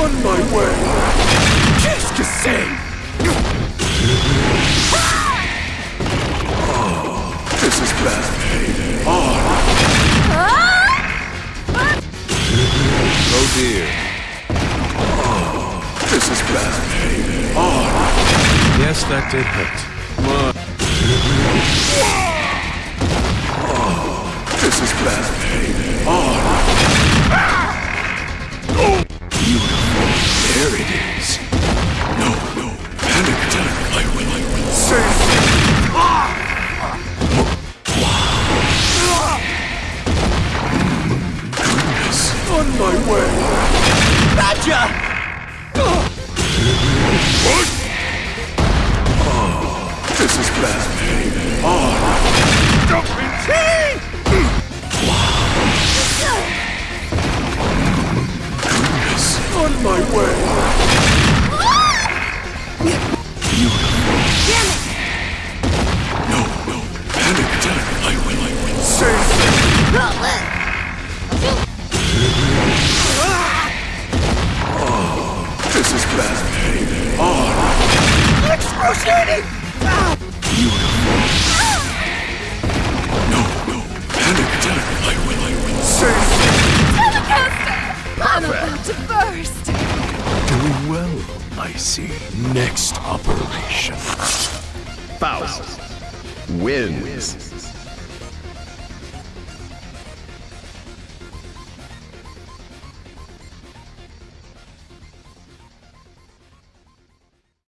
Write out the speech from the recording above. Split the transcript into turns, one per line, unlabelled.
On my way.
Qu'est-ce que c'est?
This is bad. On. Ah.
Oh dear.
Ah, this is bad. On. Ah.
Yes, that did hurt. My.
This is bad. On. Beautiful. There it is. No, no. Panic attack. I will, I will. Save Goodness. On my way.
Gotcha!
This My way. Beautiful. No, no. Panic attack. I will, I will. Save ah, This is bad.
Ah. Ah. On.
Excruciating! Well, I see. Next operation.
Faust wins.